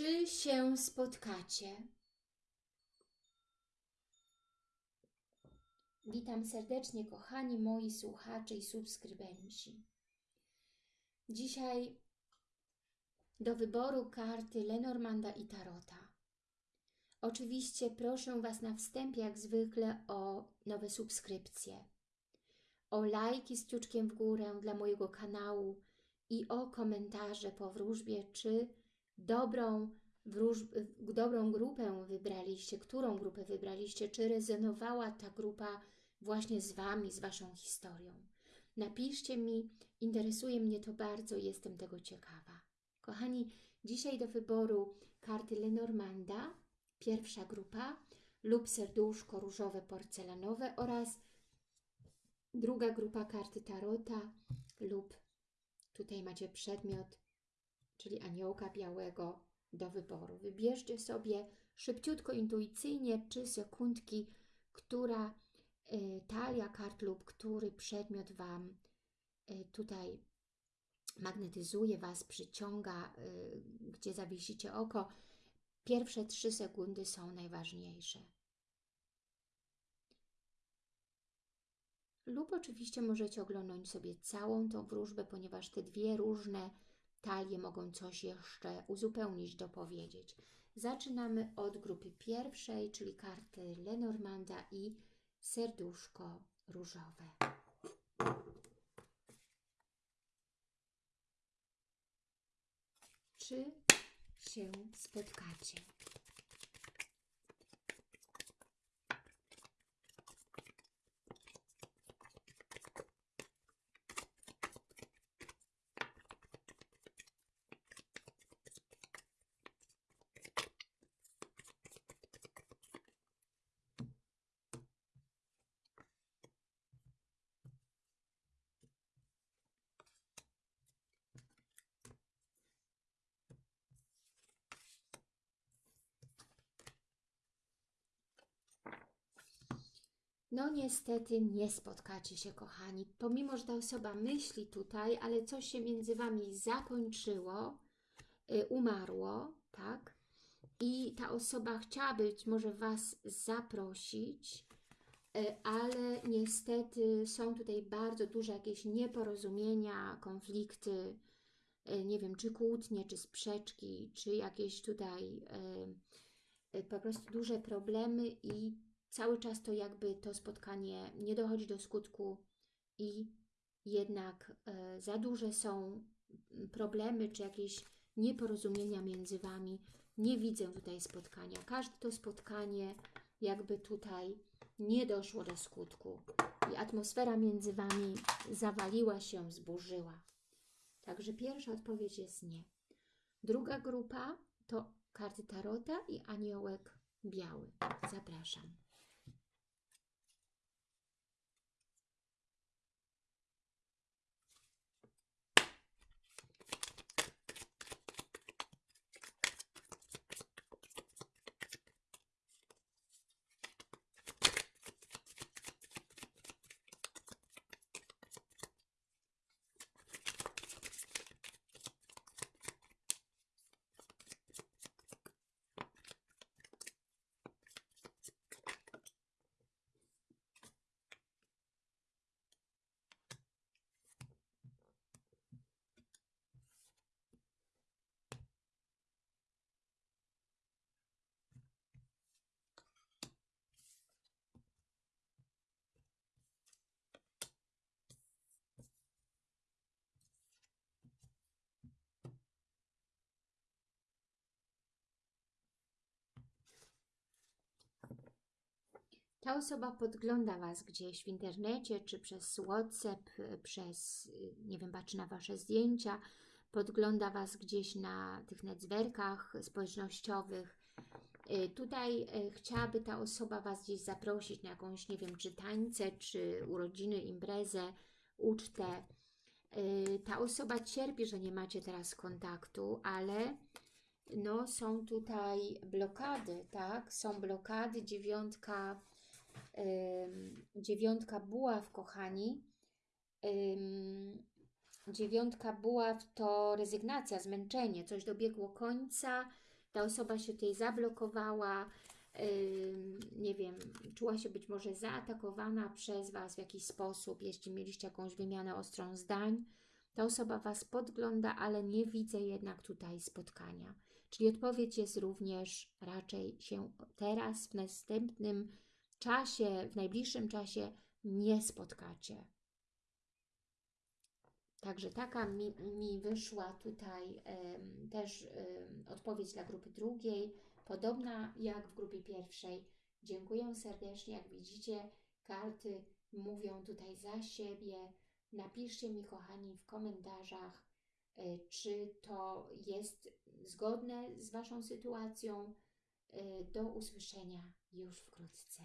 Czy się spotkacie? Witam serdecznie, kochani moi słuchacze i subskrybenci. Dzisiaj do wyboru karty Lenormanda i Tarota. Oczywiście proszę Was na wstępie, jak zwykle, o nowe subskrypcje, o lajki z kciuczkiem w górę dla mojego kanału i o komentarze po wróżbie, czy dobrą, dobrą grupę wybraliście, którą grupę wybraliście, czy rezonowała ta grupa właśnie z Wami, z Waszą historią. Napiszcie mi, interesuje mnie to bardzo, jestem tego ciekawa. Kochani, dzisiaj do wyboru karty Lenormanda, pierwsza grupa, lub serduszko różowe porcelanowe oraz druga grupa karty Tarota lub tutaj macie przedmiot, czyli aniołka białego do wyboru. Wybierzcie sobie szybciutko, intuicyjnie, czy sekundki, która y, talia kart lub który przedmiot Wam y, tutaj magnetyzuje Was, przyciąga, y, gdzie zawiesicie oko. Pierwsze trzy sekundy są najważniejsze. Lub oczywiście możecie oglądać sobie całą tą wróżbę, ponieważ te dwie różne talie mogą coś jeszcze uzupełnić, dopowiedzieć. Zaczynamy od grupy pierwszej, czyli karty Lenormanda i serduszko różowe. Czy się spotkacie? No niestety nie spotkacie się, kochani. Pomimo, że ta osoba myśli tutaj, ale coś się między Wami zakończyło, y, umarło, tak? I ta osoba chciałaby być może Was zaprosić, y, ale niestety są tutaj bardzo duże jakieś nieporozumienia, konflikty, y, nie wiem, czy kłótnie, czy sprzeczki, czy jakieś tutaj po prostu duże problemy i cały czas to jakby to spotkanie nie dochodzi do skutku i jednak e, za duże są problemy czy jakieś nieporozumienia między Wami. Nie widzę tutaj spotkania. Każde to spotkanie jakby tutaj nie doszło do skutku i atmosfera między Wami zawaliła się, zburzyła. Także pierwsza odpowiedź jest nie. Druga grupa to karty Tarota i aniołek biały. Zapraszam. Ta osoba podgląda Was gdzieś w internecie, czy przez WhatsApp, przez, nie wiem, patrzy na Wasze zdjęcia, podgląda Was gdzieś na tych netzwerkach społecznościowych. Y, tutaj y, chciałaby ta osoba Was gdzieś zaprosić na jakąś, nie wiem, czy tańce, czy urodziny, imprezę, ucztę. Y, ta osoba cierpi, że nie macie teraz kontaktu, ale no, są tutaj blokady, tak? Są blokady, dziewiątka dziewiątka buław, kochani. Dziewiątka buław to rezygnacja, zmęczenie, coś dobiegło końca, ta osoba się tutaj zablokowała, nie wiem, czuła się być może zaatakowana przez Was w jakiś sposób, jeśli mieliście jakąś wymianę ostrą zdań, ta osoba Was podgląda, ale nie widzę jednak tutaj spotkania. Czyli odpowiedź jest również raczej się teraz, w następnym czasie, w najbliższym czasie nie spotkacie. Także taka mi, mi wyszła tutaj też odpowiedź dla grupy drugiej, podobna jak w grupie pierwszej. Dziękuję serdecznie. Jak widzicie, karty mówią tutaj za siebie. Napiszcie mi, kochani, w komentarzach, y, czy to jest zgodne z Waszą sytuacją. Y, Do usłyszenia już wkrótce.